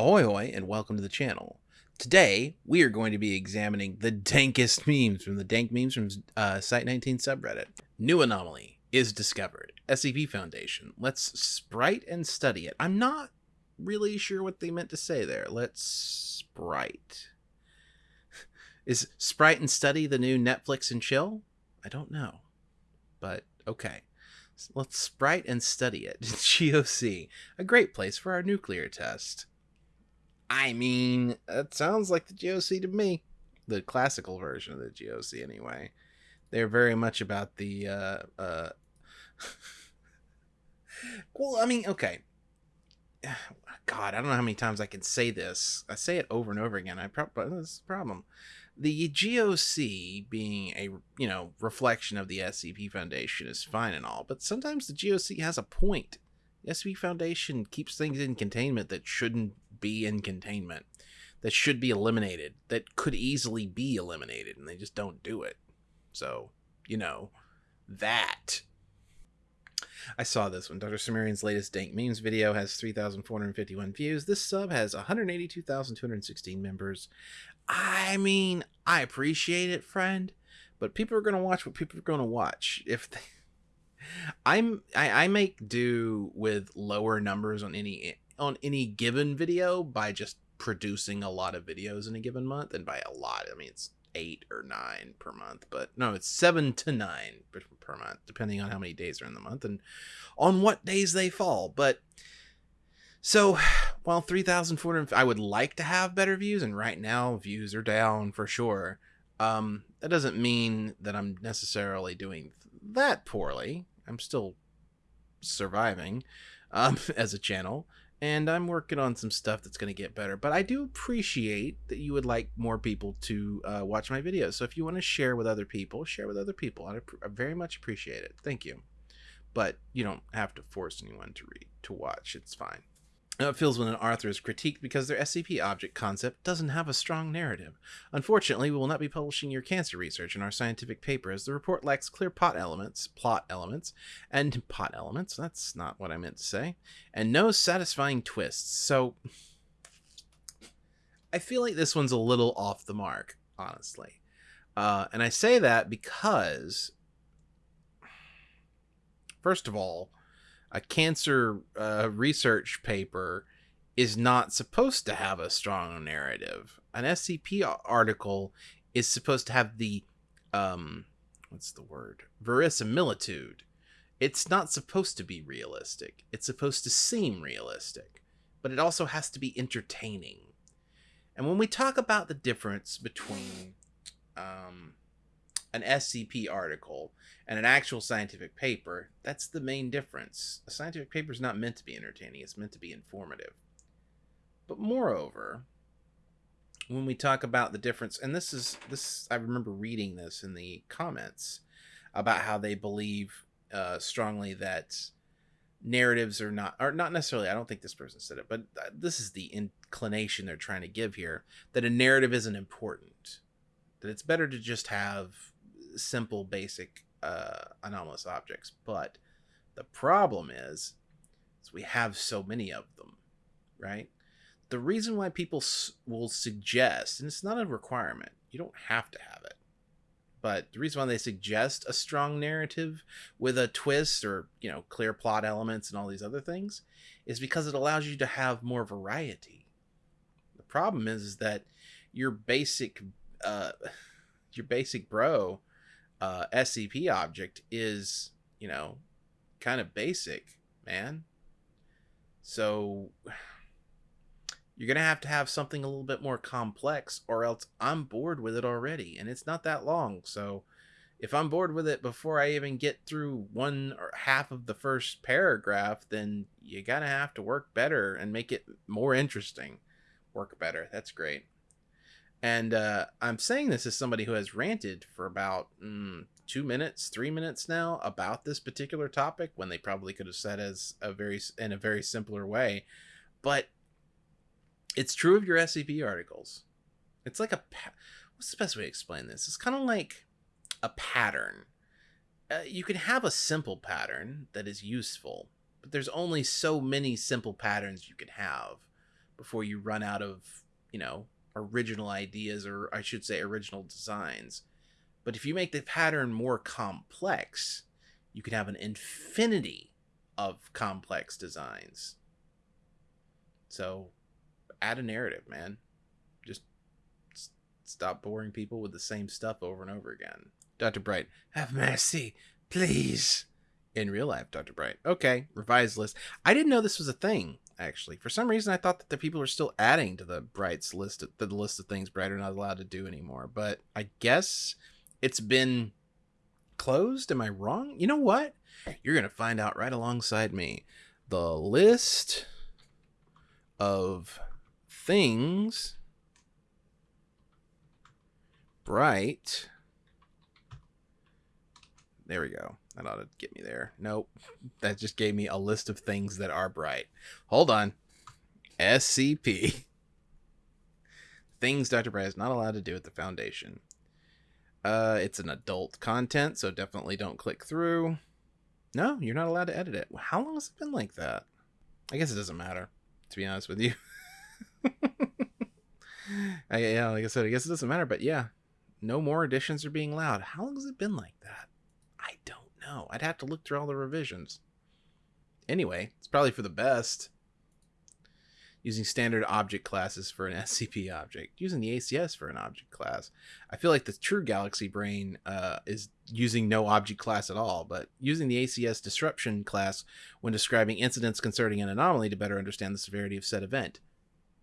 Ahoy hoy and welcome to the channel. Today we are going to be examining the dankest memes from the dank memes from uh, Site19 subreddit. New anomaly is discovered. SCP Foundation. Let's sprite and study it. I'm not really sure what they meant to say there. Let's sprite. Is sprite and study the new Netflix and chill? I don't know. But okay. Let's sprite and study it. GOC, a great place for our nuclear test. I mean, that sounds like the GOC to me. The classical version of the GOC, anyway. They're very much about the. Uh, uh... well, I mean, okay. God, I don't know how many times I can say this. I say it over and over again. I probably this is a problem. The GOC being a you know reflection of the SCP Foundation is fine and all, but sometimes the GOC has a point. The SCP Foundation keeps things in containment that shouldn't be in containment that should be eliminated that could easily be eliminated and they just don't do it so you know that I saw this one. Dr. Sumerian's latest Dank Memes video has 3,451 views. This sub has 182,216 members. I mean, I appreciate it, friend, but people are going to watch what people are going to watch. If they, I'm, I, I make do with lower numbers on any on any given video by just producing a lot of videos in a given month and by a lot i mean it's eight or nine per month but no it's seven to nine per, per month depending on how many days are in the month and on what days they fall but so while 3400 i would like to have better views and right now views are down for sure um that doesn't mean that i'm necessarily doing that poorly. I'm still surviving um as a channel and I'm working on some stuff that's going to get better. But I do appreciate that you would like more people to uh, watch my videos. So if you want to share with other people, share with other people. I, I very much appreciate it. Thank you. But you don't have to force anyone to read to watch. It's fine. It feels when an author is critiqued because their SCP object concept doesn't have a strong narrative. Unfortunately, we will not be publishing your cancer research in our scientific paper as the report lacks clear plot elements, plot elements, and plot elements, that's not what I meant to say, and no satisfying twists. So I feel like this one's a little off the mark, honestly. Uh, and I say that because, first of all, a cancer uh, research paper is not supposed to have a strong narrative. An SCP article is supposed to have the um what's the word? verisimilitude. It's not supposed to be realistic. It's supposed to seem realistic, but it also has to be entertaining. And when we talk about the difference between um, an SCP article and an actual scientific paper, that's the main difference. A scientific paper is not meant to be entertaining, it's meant to be informative. But moreover, when we talk about the difference, and this is this, I remember reading this in the comments about how they believe uh, strongly that narratives are not, or not necessarily, I don't think this person said it, but uh, this is the inclination they're trying to give here that a narrative isn't important. That it's better to just have simple, basic uh, anomalous objects. But the problem is, is we have so many of them, right? The reason why people s- will suggest, and it's not a requirement, you don't have to have it, but the reason why they suggest a strong narrative with a twist or you know clear plot elements and all these other things is because it allows you to have more variety the problem is, is that your basic uh your basic bro uh, SCP object is, you know, kind of basic, man. So you're going to have to have something a little bit more complex or else I'm bored with it already and it's not that long. So if I'm bored with it before I even get through one or half of the first paragraph, then you got to have to work better and make it more interesting. Work better. That's great. And uh, I'm saying this as somebody who has ranted for about mm, two minutes, three minutes now about this particular topic when they probably could have said as a very in a very simpler way. But it's true of your SCP articles. It's like a what's the best way to explain this? It's kind of like a pattern. Uh, you can have a simple pattern that is useful, but there's only so many simple patterns you can have before you run out of, you know, original ideas or I should say original designs. But if you make the pattern more complex, you can have an infinity of complex designs. So add a narrative, man. Just stop boring people with the same stuff over and over again. Dr. Bright, have mercy, please. In real life, Dr. Bright. Okay, revised list. I didn't know this was a thing, actually. For some reason, I thought that the people are still adding to the Bright's list, of, the list of things Bright are not allowed to do anymore. But I guess it's been closed. Am I wrong? You know what? You're going to find out right alongside me. The list of things bright. There we go. That ought to get me there. Nope. That just gave me a list of things that are bright. Hold on. SCP. Things Dr. Bright is not allowed to do at the Foundation. Uh, it's an adult content, so definitely don't click through. No, you're not allowed to edit it. How long has it been like that? I guess it doesn't matter, to be honest with you. I, yeah, like I said, I guess it doesn't matter, but yeah, no more additions are being allowed. How long has it been like that? I don't know. I'd have to look through all the revisions. Anyway, it's probably for the best. Using standard object classes for an SCP object. Using the ACS for an object class. I feel like the true Galaxy Brain uh, is using no object class at all, but using the ACS disruption class when describing incidents concerning an anomaly to better understand the severity of said event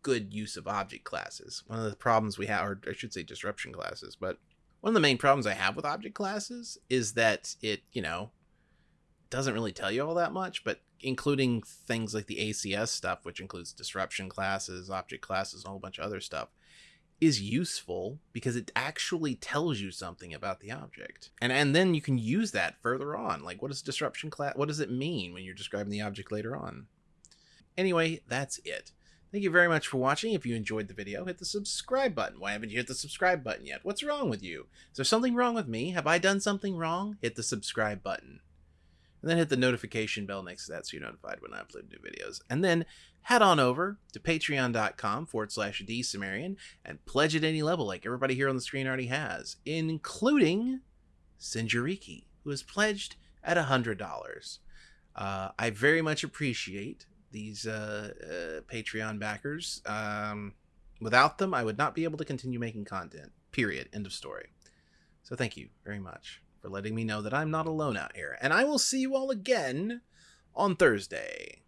good use of object classes. One of the problems we have, or I should say disruption classes, but one of the main problems I have with object classes is that it, you know, doesn't really tell you all that much, but including things like the ACS stuff, which includes disruption classes, object classes, a whole bunch of other stuff, is useful because it actually tells you something about the object. And and then you can use that further on. Like what is disruption class what does it mean when you're describing the object later on? Anyway, that's it. Thank you very much for watching. If you enjoyed the video, hit the subscribe button. Why haven't you hit the subscribe button yet? What's wrong with you? Is there something wrong with me? Have I done something wrong? Hit the subscribe button. And then hit the notification bell next to that so you're notified when I upload new videos. And then head on over to patreon.com forward slash dsumerian and pledge at any level like everybody here on the screen already has, including Sinjariki, who has pledged at $100. Uh, I very much appreciate these uh, uh, Patreon backers. Um, without them, I would not be able to continue making content. Period. End of story. So thank you very much for letting me know that I'm not alone out here. And I will see you all again on Thursday.